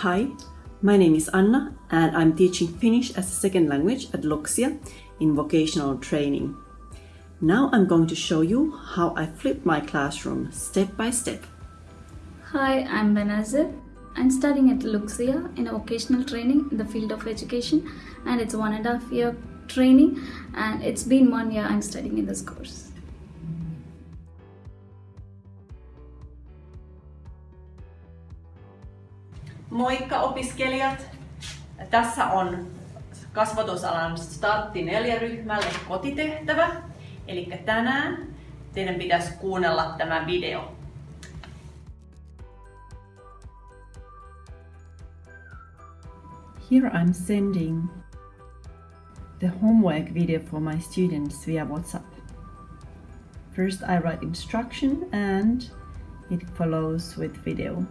Hi, my name is Anna and I'm teaching Finnish as a second language at Luksia in vocational training. Now I'm going to show you how I flip my classroom step by step. Hi, I'm Benazir. I'm studying at Luksia in a vocational training in the field of education and it's one and a half year training and it's been one year I'm studying in this course. Moikka opiskelijat! Tässä on kasvatusalan startti neljä ryhmälle kotitehtävä. Eli tänään teidän pitäisi kuunnella tämä video. Here I'm sending the homework video for my students via WhatsApp. First I write instruction and it follows with video.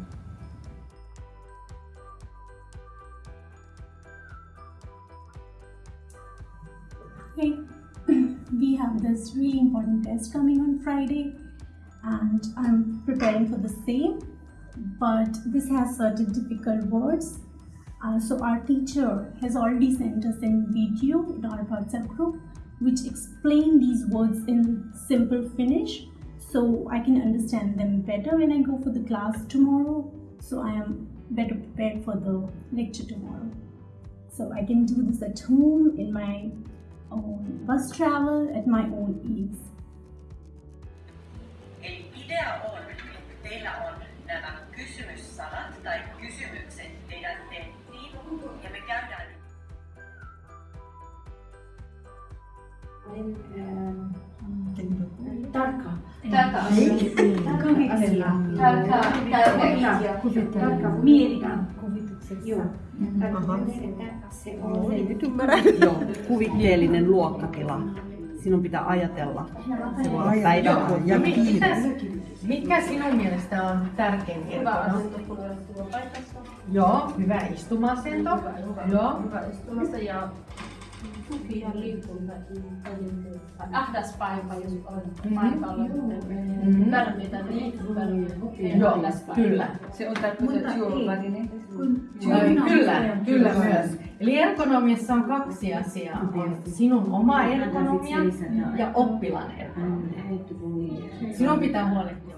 Hey, we have this really important test coming on Friday and I'm preparing for the same but this has certain difficult words. Uh, so our teacher has already sent us a video in our WhatsApp group which explain these words in simple Finnish so I can understand them better when I go for the class tomorrow. So I am better prepared for the lecture tomorrow. So I can do this at home in my own bus travel at my own ease. Eli idea on, että teillä on nämä kysymyssanat tai kysymykset teidän tenttiin ja me käydään Tarkka. Tarkka Kuvitella. Tarkka, Joo. Mm-hmm. niin, nyt. Joo, kuvikielinen luokkatila. Sinun pitää ajatella. Se voi olla päivän ja mitä, Mikä sinun mielestä on tärkein hyvä asento, tietokono? Joo, hyvä istuma-asento. Hyvä, hyvä, Joo. hyvä istumassa ja ahdas paikka, jos on paikalla, tarvitaan liikuntaa. Joo, kyllä. Se on tarkoitus Kyllä, kyllä. myös. Eli ergonomiassa on kaksi asiaa. On sinun oma ergonomia ja oppilaan ergonomia. Sinun pitää huolehtia